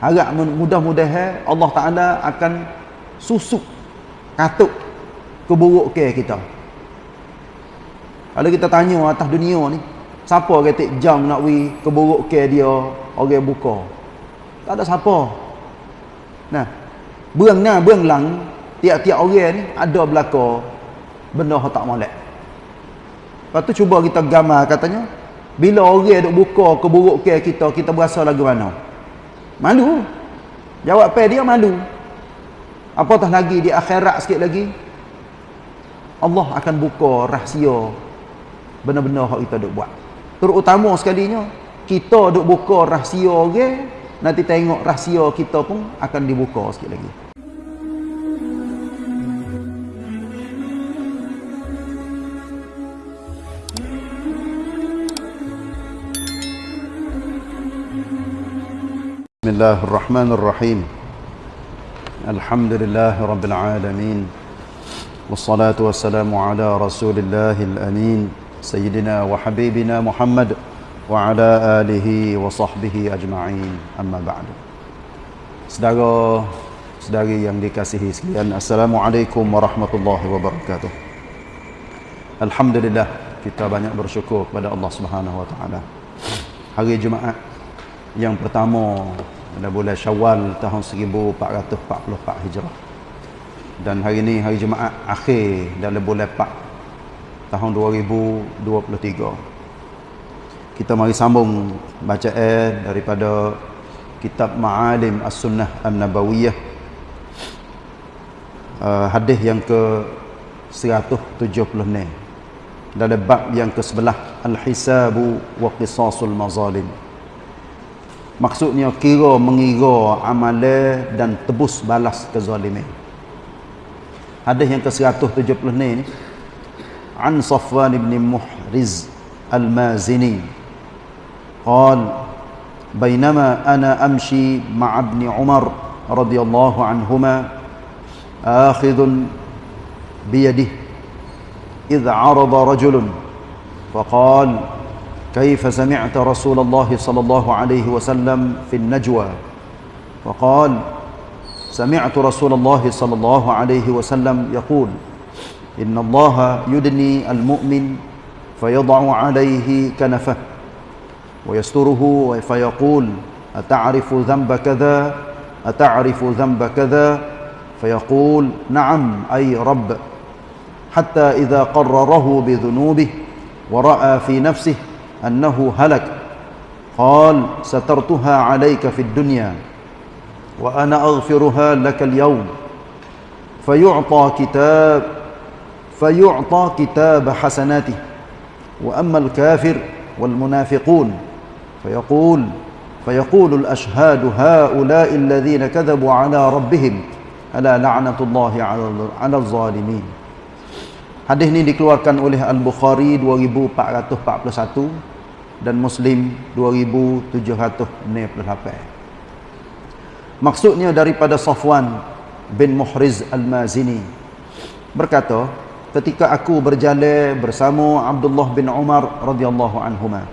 harap mudah-mudahan Allah Taala akan susuk katuk keburuk ke kita. Kalau kita tanya atas dunia ni siapa kata jam nak wi keburuk ke dia orang buka? Tak ada siapa. Nah berang nah berang lang tiap-tiap orang ni ada belaka benda tak molek. Lepas tu cuba kita gambar katanya bila orang duk buka keburuk ke kita kita berasa lagu mana malu. Jawab pe dia malu. Apatah lagi di akhirat sikit lagi? Allah akan buka rahsia benar-benar yang kita duk buat. Terutama sekalinya kita duk buka rahsia orang nanti tengok rahsia kita pun akan dibuka sikit lagi الله الرحمن الرحيم الحمد لله رب العالمين والصلاة والسلام على رسول الله الأمين سيدنا وحبيبنا محمد وعلى آله وصحبه أجمعين أما بعد Saudara saudari yang dikasihi sekalian Assalamualaikum warahmatullahi wabarakatuh Alhamdulillah kita banyak bersyukur kepada Allah Subhanahu wa taala hari Jumaat yang pertama pada bulan Syawal tahun 1444 Hijrah. Dan hari ini hari Jumaat akhir dalam bulan 4 tahun 2023. Kita mari sambung bacaan daripada kitab Ma'alim As-Sunnah An-Nabawiyah. Uh, hadis yang ke 176 dalam bab yang ke-11 Al-Hisabu wa Qisasul Mazalim. Maksudnya kira mengira amalan dan tebus balas kezaliman. Hadis yang ke-170 ni An Safwan ibn Muhriz Al-Mazini قال بينما أنا أمشي مع ابن عمر رضي الله عنهما آخذ بيده إذ عرض رجل فقال كيف سمعت رسول الله صلى الله عليه وسلم في النجوى؟ وقال سمعت رسول الله صلى الله عليه وسلم يقول إن الله يدني المؤمن فيضع عليه كنفه ويستره فيقول أتعرف ذنب كذا؟ أتعرف ذنب كذا؟ فيقول نعم أي رب. حتى إذا قرره بذنوبه ورأى في نفسه أنه هلك. قال سترتها عليك في الدنيا وأنا أغفرها لك اليوم. فيعطى كتاب فيعطى كتاب حسناته. وأما الكافر والمنافقون فيقول فيقول الأشهاد هؤلاء الذين كذبوا على ربهم ألا لعنة الله على الظالمين. Hadis ini dikeluarkan oleh Al-Bukhari 2441 dan Muslim 2768. Maksudnya daripada Safwan bin Muhriz Al-Mazini berkata, ketika aku berjalan bersama Abdullah bin Umar radhiyallahu anhuma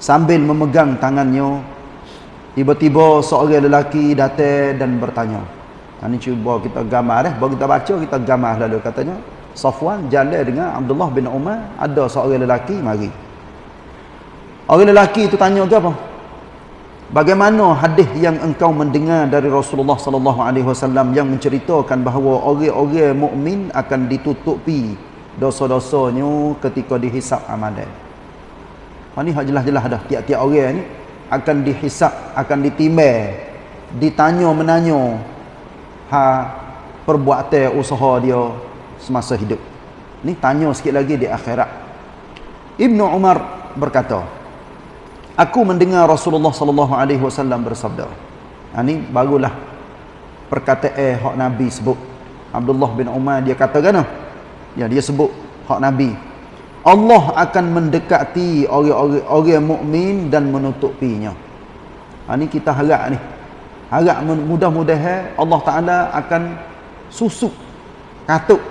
sambil memegang tangannya tiba-tiba seorang lelaki datang dan bertanya. Ini cuba kita gambar eh, baru kita baca kita gambar lalu katanya Safwan jalan dengan Abdullah bin Umar ada seorang lelaki mari. Orang lelaki itu tanya ke apa? Bagaimana hadis yang engkau mendengar dari Rasulullah sallallahu alaihi wasallam yang menceritakan bahawa orang-orang mukmin akan ditutupi dosa-dosanya ketika dihisap amalan? Ini hak jelas-jelas dah. Tiap-tiap orang ni akan dihisap akan ditimbang ditanya menanya ha perbuatan usaha dia semasa hidup. Ni tanya sikit lagi di akhirat. Ibnu Umar berkata, Aku mendengar Rasulullah sallallahu alaihi wasallam bersabda. Ha ni barulah perkataan hak Nabi sebut. Abdullah bin Umar dia kata kan? Ya dia sebut hak Nabi. Allah akan mendekati orang-orang orang mukmin dan menutupinya. Ha ni kita harap ni. Harap mudah-mudahan Allah Taala akan susuk katuk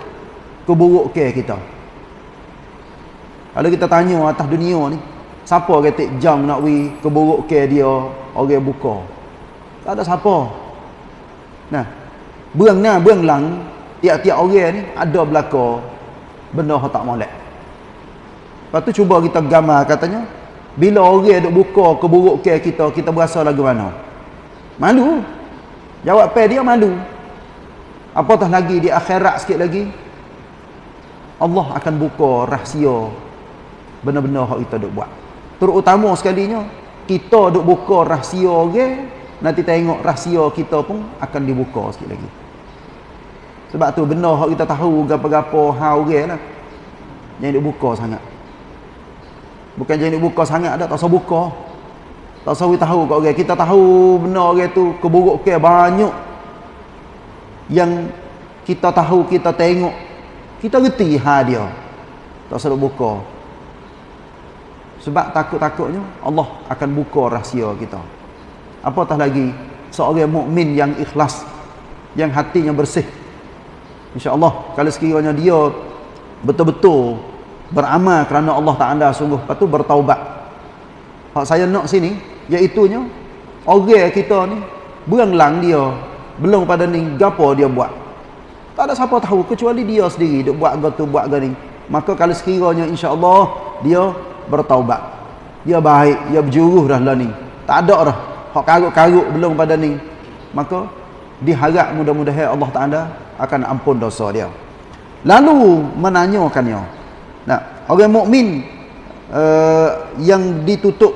keburuk ke kita kalau kita tanya atas dunia ni siapa kata jam nak keburuk ke dia orang buka Tak ada siapa. Nah, buang nah, buang lang, tiap-tiap orang ni ada belaka benda yang tak molek. Lepas tu cuba kita gambar katanya, bila orang duk buka keburukan kita, kita berasa lagu mana? Malu. Jawab pe dia malu. Apatah lagi di akhirat sikit lagi, Allah akan buka rahsia benar-benar hak kita duk buat. Terutama sekalinya kita duk buka rahsia orang, nanti tengok rahsia kita pun akan dibuka sikit lagi. Sebab tu benar hak kita tahu gapo-gapo hal orang lah. Yang duk buka sangat. Bukan jangan duk buka sangat dah, tak usah buka. Tak usah tahu kat orang. Kita tahu benar orang tu keburukan banyak yang kita tahu, kita tengok kita reti ha dia. Tak usah buka. Sebab takut-takutnya Allah akan buka rahsia kita. Apatah lagi seorang mukmin yang ikhlas yang hatinya bersih. insya-Allah kalau sekiranya dia betul-betul beramal kerana Allah Taala sungguh lepas tu bertaubat. Hak saya nak sini iaitu nya orang kita ni beranglang dia belum pada ni gapo dia buat tak ada siapa tahu kecuali dia sendiri duk buat gitu buat gini. Maka kalau sekiranya insya-Allah dia bertaubat. Dia baik, dia berjuruh dah lah ni. Tak ada dah hak karuk-karuk belum pada ni. Maka diharap mudah-mudahan Allah Taala akan ampun dosa dia. Lalu menanyakannya. Nah, orang mukmin uh, yang ditutup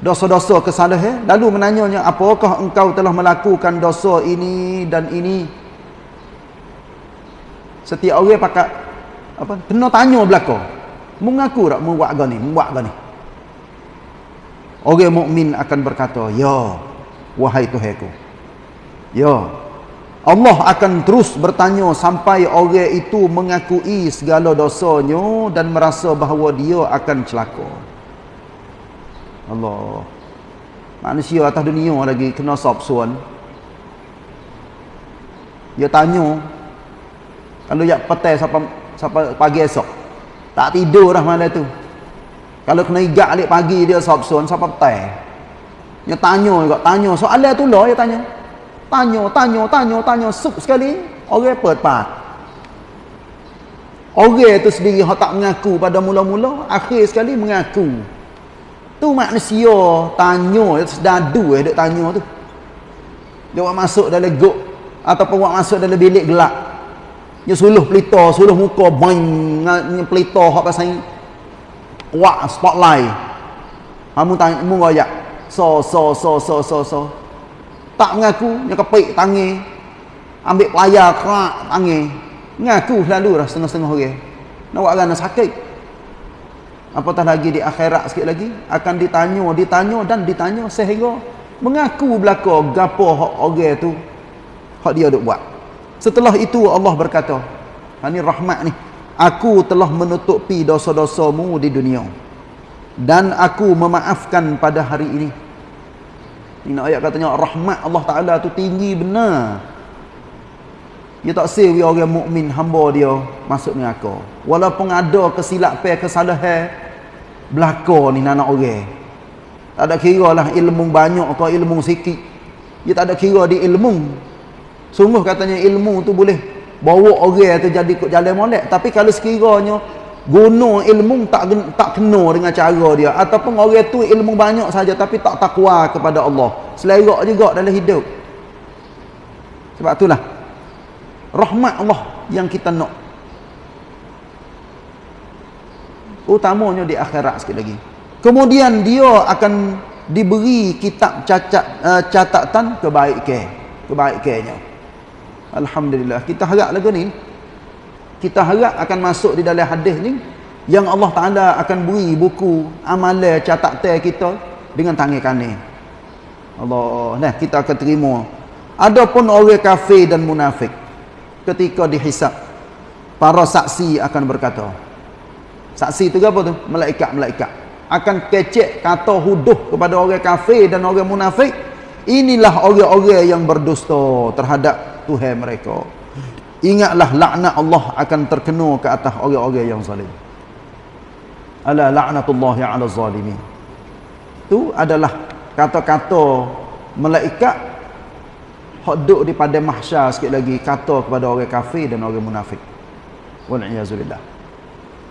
dosa-dosa kesalahan lalu menanyanya apakah engkau telah melakukan dosa ini dan ini Setiap orang pakai apa? Kena tanya belaka. Mengaku tak membuat gani, membuat gani. Orang mukmin akan berkata, "Ya, wahai Tuhanku." Ya. Allah akan terus bertanya sampai orang itu mengakui segala dosanya dan merasa bahawa dia akan celaka. Allah. Manusia atas dunia lagi kena sop suan. Dia tanya, kalau yak petai sampai sampai pagi esok. Tak tidur dah malam tu. Kalau kena igak alik pagi dia sabsun sampai petai. Dia tanya juga, tanya soalan tu lah dia tanya. Tanya, tanya, tanya, tanya sup sekali orang apa tepat. Orang tu sendiri hak tak mengaku pada mula-mula, akhir sekali mengaku. Tu manusia tanya, sedadu eh duk tanya tu. Dia buat masuk dalam gok ataupun buat masuk dalam bilik gelap dia suluh pelita suluh muka bang ni pelita hak pasal wak spotlight. Kamu tanya mu royak. So so so so so so. Tak mengaku dia kepik tangi. Ambil pelayar kerak tangi. Mengaku selalu dah setengah-setengah orang. Nak buat kan sakit. Apatah lagi di akhirat sikit lagi? Akan ditanya ditanya dan ditanya sehingga mengaku belaka gapo hak orang tu hak dia duk buat Setelah itu Allah berkata, ini rahmat ni. Aku telah menutupi dosa-dosamu di dunia. Dan aku memaafkan pada hari ini. Ini ayat katanya rahmat Allah Taala tu tinggi benar. Dia tak sewi orang mukmin hamba dia masuk neraka. Walaupun ada kesilapan kesalahan belaka ni anak orang. Tak ada kira lah ilmu banyak atau ilmu sikit. Dia tak ada kira di ilmu Sungguh katanya ilmu tu boleh bawa orang tu jadi ikut jalan molek. Tapi kalau sekiranya guna ilmu tak tak kena dengan cara dia ataupun orang tu ilmu banyak saja tapi tak takwa kepada Allah. Selerak juga dalam hidup. Sebab itulah rahmat Allah yang kita nak. Utamanya di akhirat sikit lagi. Kemudian dia akan diberi kitab cacat uh, catatan kebaikan. Kebaikannya. Alhamdulillah. Kita harap lagu ni. Kita harap akan masuk di dalam hadis ni. Yang Allah Ta'ala akan beri buku amalan catatan kita dengan tangan kanan. Allah. Nah, kita akan terima. Adapun orang kafir dan munafik. Ketika dihisap. Para saksi akan berkata. Saksi itu apa tu? Malaikat-malaikat. Akan kecek kata huduh kepada orang kafir dan orang munafik. Inilah orang-orang yang berdusta terhadap Tuhan mereka. Ingatlah laknat Allah akan terkena ke atas orang-orang yang zalim. Ala la'natullahi 'ala zalimin. Itu adalah kata-kata malaikat hak duduk di pada mahsyar sikit lagi kata kepada orang kafir dan orang munafik wal iazubillah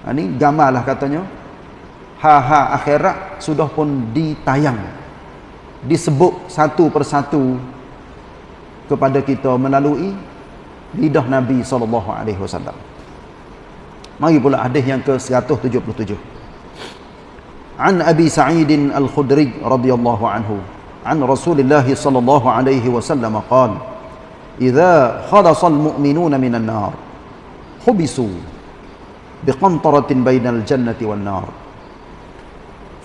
ha, ni gambarlah katanya ha ha akhirat sudah pun ditayang disebut satu persatu kepada kita melalui lidah Nabi sallallahu alaihi wasallam. Mari pula hadis yang ke-177. An Abi Sa'id Al-Khudri radhiyallahu anhu an Rasulullah sallallahu alaihi wasallam qala "Idza khalasa al-mu'minuna min an-nar hubisu biqantaratin bainal jannati wan nar"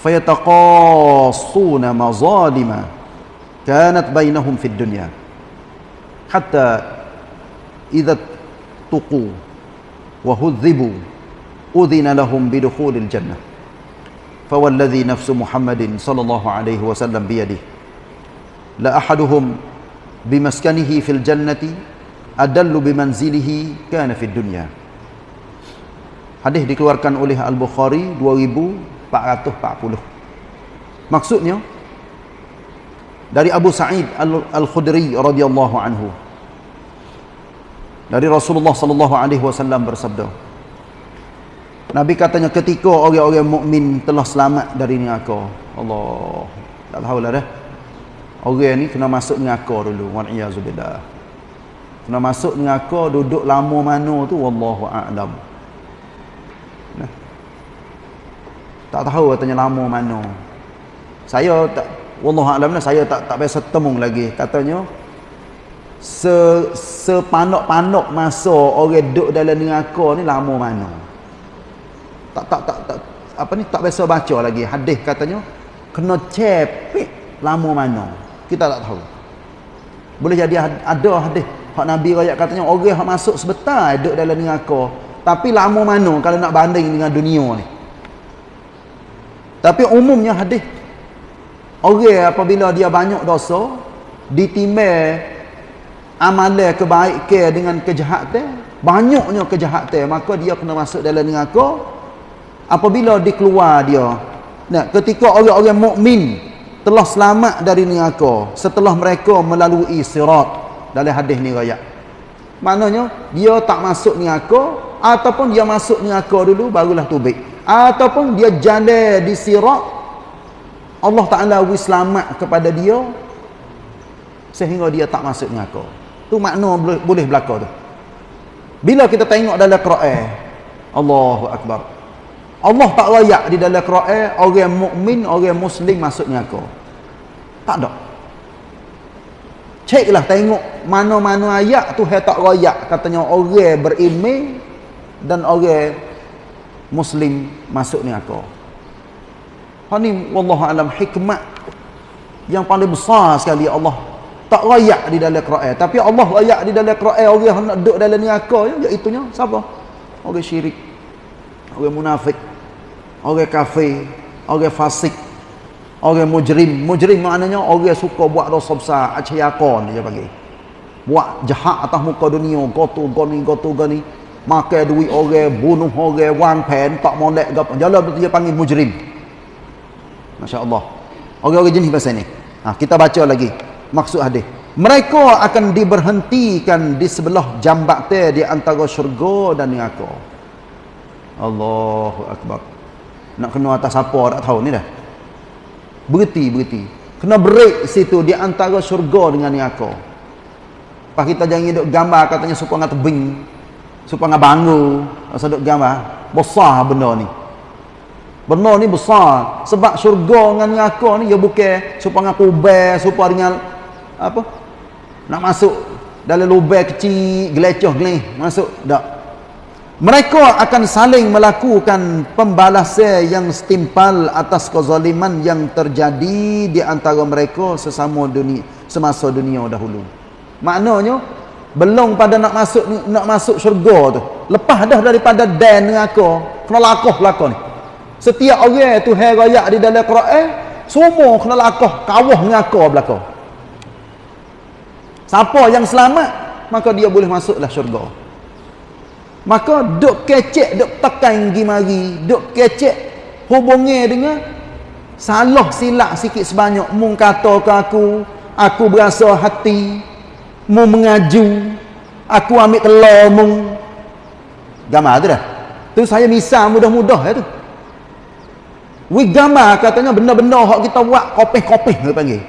fayataqassuna mazalima kanat bainahum fid dunya الدنيا حتى إذا اتقوا وهذبوا أذن لهم بدخول الجنة فوالذي نفس محمد صلى الله عليه وسلم بيده la ahaduhum bimaskanihi fil jannati adallu bimanzilihi kana fid dunya hadis dikeluarkan oleh al-bukhari 2440 maksudnya dari Abu Sa'id Al-Khudri radhiyallahu anhu dari Rasulullah sallallahu alaihi wasallam bersabda Nabi katanya ketika orang-orang mukmin telah selamat dari neraka Allah tak tahu lah dah Orang ni kena masuk neraka dulu. Wa'iyyazubillah. Kena masuk neraka duduk lama mana tu wallahu a'lam. Nah. Tak tahu katanya lama mana. Saya tak wallahu a'lam lah saya tak tak biasa temung lagi katanya se sepanok-panok masa orang duduk dalam neraka ni lama mana. Tak tak tak tak apa ni? Tak biasa baca lagi. Hadis katanya kena cepik lama mana? Kita tak tahu. Boleh jadi ada hadis hak nabi rakyat katanya orang hak masuk sebentar duduk dalam neraka. Tapi lama mana kalau nak banding dengan dunia ni? Tapi umumnya hadis orang apabila dia banyak dosa ditimbang amalan kebaikan dengan kejahatan banyaknya kejahatan maka dia kena masuk dalam neraka apabila dikeluar dia nah ketika orang-orang mukmin telah selamat dari neraka setelah mereka melalui sirat dalam hadis ni raya. Maknanya dia tak masuk neraka ataupun dia masuk neraka dulu barulah tubik. Ataupun dia jalan di sirat Allah Taala wis selamat kepada dia sehingga dia tak masuk neraka. Tu makna boleh, berlaku tu. Bila kita tengok dalam Quran Allahu akbar. Allah tak layak di dalam Quran orang mukmin, orang muslim masuk neraka. Tak ada. Ceklah tengok mana-mana ayat tu hai tak layak katanya orang beriman dan orang muslim masuk ni wallahu alam hikmat yang paling besar sekali Allah tak layak di dalam Quran tapi Allah layak di dalam Quran orang nak duduk dalam neraka iaitu nya siapa? Orang syirik. Orang munafik orang kafir, orang fasik, orang mujrim. Mujrim maknanya orang suka buat dosa besar, acayakon dia panggil. Buat jahat atas muka dunia, gotu goni gotu goni, makan duit orang, bunuh orang, wang pen, tak molek gapo. Jalan dia panggil mujrim. Masya-Allah. Orang-orang jenis bahasa ni. Ha, kita baca lagi maksud hadis. Mereka akan diberhentikan di sebelah jambatan di antara syurga dan neraka. Allahu akbar. Nak kena atas apa tak tahu ni dah. Berhenti berhenti. Kena break situ di antara syurga dengan neraka. Pas kita jangan duduk gambar katanya supaya ngah tebing supaya ngah bangu masa duduk gambar besar benda ni. Benda ni besar. Sebab syurga dengan neraka ni dia bukan supaya ngah kubel supaya dengan apa nak masuk dalam lubang kecil gelecoh gelih masuk tak mereka akan saling melakukan pembalasan yang setimpal atas kezaliman yang terjadi di antara mereka sesama dunia semasa dunia dahulu. Maknanya belum pada nak masuk nak masuk syurga tu. Lepas dah daripada dan neraka, kena lakuh belaka ni. Setiap orang tu raya di dalam Quran, semua kena lakuh kawah neraka belaka. Siapa yang selamat, maka dia boleh masuklah syurga. Maka duk kecek duk tekan gi mari duk kecek hubungi dengan salah silap sikit sebanyak mung kata ke aku aku berasa hati mu mengaju aku ambil telur mu. Gambar tu dah. Tu saya misal mudah-mudah ya tu. We gambar katanya benda-benda hak kita buat kopeh-kopeh dia panggil.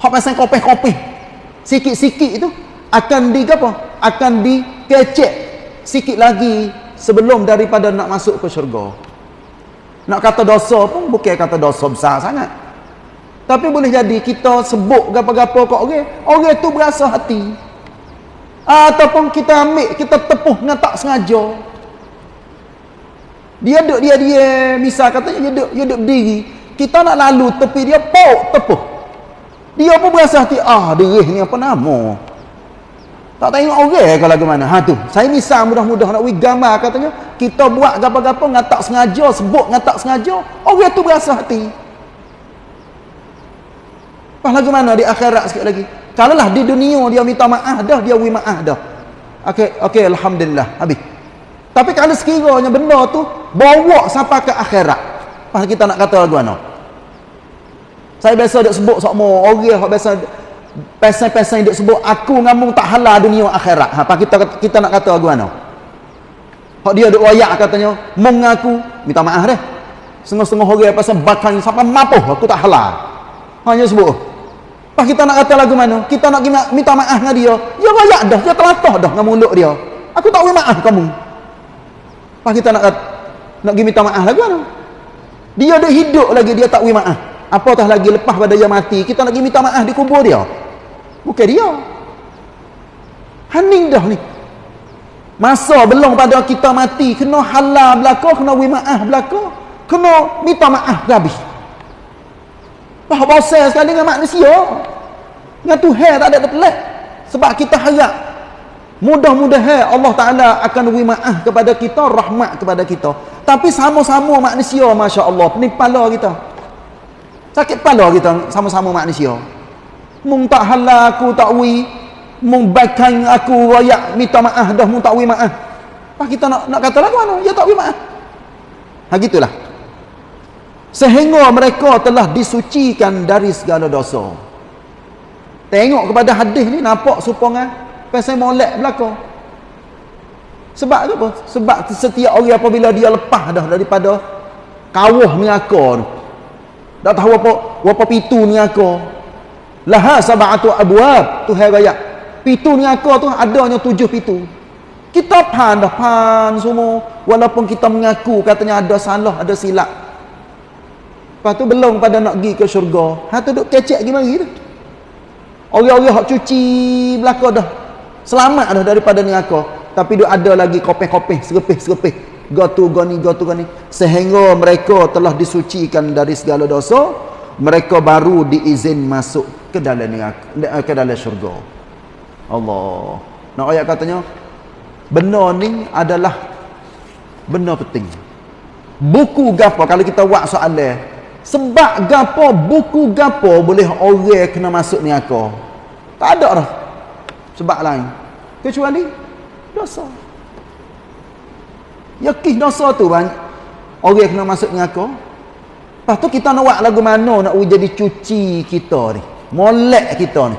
Hak pasal kopeh-kopeh sikit-sikit itu akan di apa? Akan dikecek sikit lagi sebelum daripada nak masuk ke syurga. Nak kata dosa pun bukan kata dosa besar sangat. Tapi boleh jadi kita sebut gapa-gapa kat orang orang tu berasa hati. Ataupun kita ambil kita tepuh dengan tak sengaja. Dia duduk dia dia misal katanya dia duduk dia duduk berdiri. Kita nak lalu tepi dia pok tepuh dia pun berasa hati ah derih ni apa nama tak tengok orang okay, kalau ke mana ha tu saya misal mudah-mudah nak gambar katanya kita buat gapa-gapa dengan tak sengaja sebut tak sengaja orang tu berasa hati Pas lagu mana di akhirat sikit lagi. Kalau lah di dunia dia minta maaf dah, dia wi maaf dah. Okey, okey alhamdulillah. Habis. Tapi kalau sekiranya benda tu bawa sampai ke akhirat. Pas kita nak kata lagu mana? Saya biasa dak sebut sokmo orang hak biasa pesan-pesan duk sebut aku ngamung tak halal dunia akhirat. Ha, kita kita nak kata lagu mana? Hak dia duk wayak katanya, mengaku minta maaf dah. Setengah-setengah orang pasal bakal sampai mapuh aku tak halal. Hanya sebut. Pas kita nak kata lagu mana? Kita nak minta maaf dengan dia. Dia rayak dah. Dia telatah dah dengan mulut dia. Aku tak boleh maaf kamu. Pas kita nak nak pergi minta maaf lagu mana? Dia ada hidup lagi. Dia tak boleh maaf. Apatah lagi lepas pada dia mati. Kita nak pergi minta maaf di kubur dia. Bukan dia. Haning dah ni. Masa belum pada kita mati. Kena halal belakang. Kena boleh maaf. Kena minta maaf habis. Bah bosan sekali dengan manusia. Dengan Tuhan tak ada terpelik. Sebab kita harap mudah-mudahan Allah Taala akan beri maaf kepada kita, rahmat kepada kita. Tapi sama-sama manusia masya-Allah, ni kepala kita. Sakit kepala kita sama-sama manusia. Mung tak halal aku tak wi, mung baikkan aku royak minta maaf dah mung tak wi maaf. Apa kita nak nak kata lagu mana? Ya tak wi maaf. Ha gitulah sehingga mereka telah disucikan dari segala dosa tengok kepada hadis ni nampak supaya pasal molek belaka sebab apa? sebab setiap orang apabila dia lepas dah daripada kawah tu tak tahu apa apa pitu neraka laha sab'atu abwab tu hai raya pitu neraka tu adanya tujuh pitu kita pan dah pan semua walaupun kita mengaku katanya ada salah ada silap Lepas tu belum pada nak pergi ke syurga. Ha tu duk kecek pergi mari tu. Orang-orang hak cuci belaka dah. Selamat dah daripada neraka. Tapi duk ada lagi kopeh-kopeh, serepih-serepih. Gotu goni gotu goni. Sehingga mereka telah disucikan dari segala dosa, mereka baru diizin masuk ke dalam ke dalam syurga. Allah. Nak ayat katanya benda ni adalah benda penting. Buku gapo kalau kita buat soalan sebab gapo buku gapo boleh orang kena masuk neraka tak ada dah sebab lain kecuali dosa yakin dosa tu banyak. Orang kena masuk neraka. Lepas tu kita nak buat lagu mana nak jadi cuci kita ni? Molek kita ni.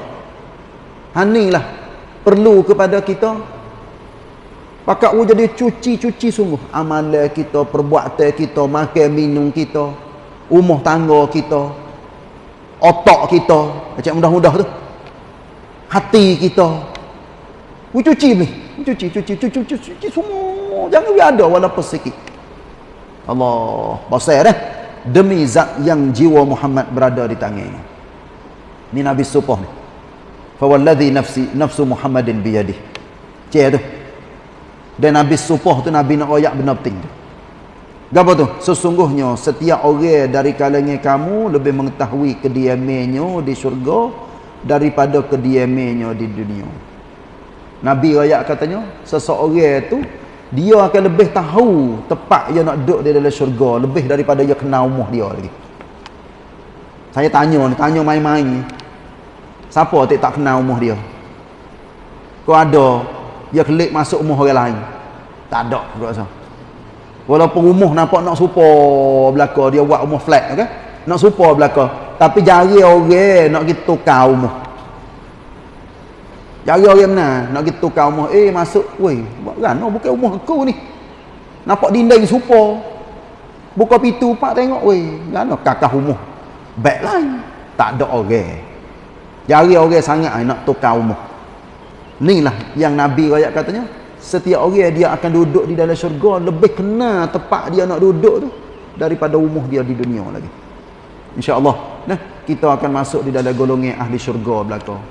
Hanilah perlu kepada kita. Pakat jadi cuci-cuci sungguh. Amalan kita perbuatan kita makan minum kita rumah tangga kita otak kita. Macam mudah-mudah tu. Hati kita. We cuci ni cuci cuci cuci cuci cuci semua. Jangan we ada walaupun sikit. Allah basir eh? Demi zat yang jiwa Muhammad berada di tangan ni Nabi Supah ni. Fawalladhi nafsi nafsu Muhammadin biyadih. Cik tu. Dan Nabi Supah tu Nabi nak royak benar penting tu. Apa tu? Sesungguhnya setiap orang dari kalangan kamu lebih mengetahui kediamannya di syurga daripada kediamannya di dunia. Nabi rakyat katanya, seseorang tu dia akan lebih tahu tepat dia nak duduk di dalam syurga lebih daripada dia kenal rumah dia lagi. Saya tanya tanya main-main. Siapa tak tak kenal rumah dia? Kau ada dia klik masuk rumah orang lain? Tak ada, aku rasa. Walaupun rumah nampak nak supa belaka dia buat rumah flat okay? Nak supa belaka. Tapi jari orang nak kita tukar rumah. Jari orang mana nak kita tukar rumah. Eh masuk, weh, buat kan? Oh, bukan rumah aku ni. Nampak dinding supo. Buka pintu pak tengok, weh, kan? Kakak rumah. Lain. Tak ada orang. Jari orang sangat nak tukar rumah. Inilah yang Nabi rakyat katanya. Setiap orang dia akan duduk di dalam syurga lebih kena tempat dia nak duduk tu daripada rumah dia di dunia lagi. InsyaAllah. Nah, kita akan masuk di dalam golongan ahli syurga belakang.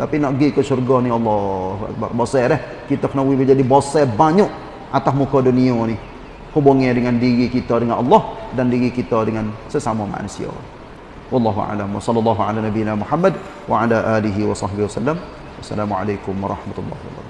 Tapi nak pergi ke syurga ni Allah. Bosai dah. Kita kena menjadi bosai banyak atas muka dunia ni. Hubungnya dengan diri kita dengan Allah dan diri kita dengan sesama manusia. Wallahu a'lam sallallahu ala nabiyyina Muhammad wa ala alihi wa sahbihi wasallam. Wassalamualaikum warahmatullahi wabarakatuh.